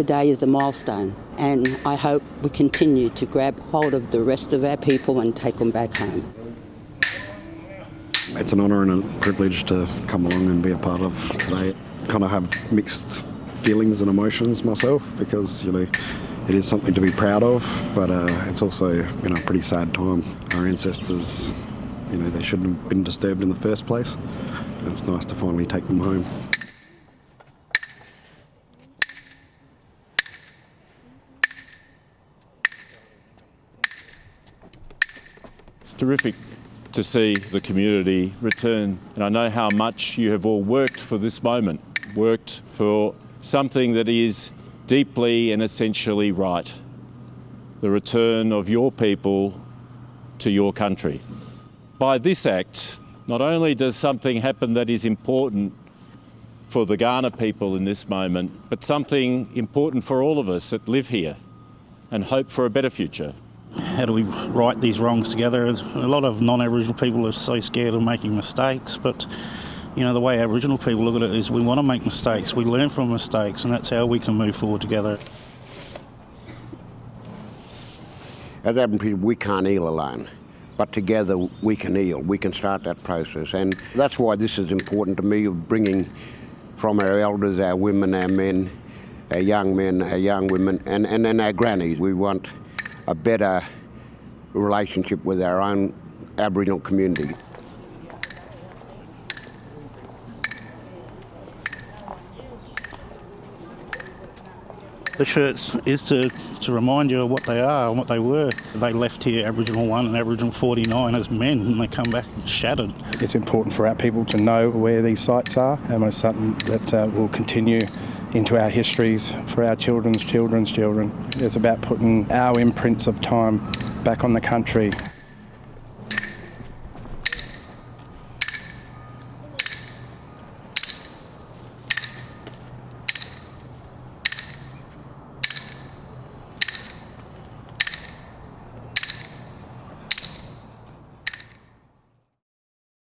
today is a milestone, and I hope we continue to grab hold of the rest of our people and take them back home. It's an honour and a privilege to come along and be a part of today. Kind of have mixed feelings and emotions myself because, you know, it is something to be proud of, but uh, it's also, you know, a pretty sad time. Our ancestors, you know, they shouldn't have been disturbed in the first place. And it's nice to finally take them home. It's terrific to see the community return, and I know how much you have all worked for this moment, worked for something that is deeply and essentially right the return of your people to your country. By this act, not only does something happen that is important for the Kaurna people in this moment, but something important for all of us that live here and hope for a better future. How do we right these wrongs together? A lot of non-Aboriginal people are so scared of making mistakes, but you know the way Aboriginal people look at it is we want to make mistakes, we learn from mistakes, and that's how we can move forward together. As Aboriginal people, we can't heal alone, but together we can heal. We can start that process, and that's why this is important to me. Of bringing from our elders, our women, our men, our young men, our young women, and and then our grannies. We want a better relationship with our own Aboriginal community. The shirts is to, to remind you of what they are and what they were. They left here Aboriginal 1 and Aboriginal 49 as men and they come back shattered. It's important for our people to know where these sites are and it's something that uh, will continue into our histories for our children's children's children. It's about putting our imprints of time back on the country.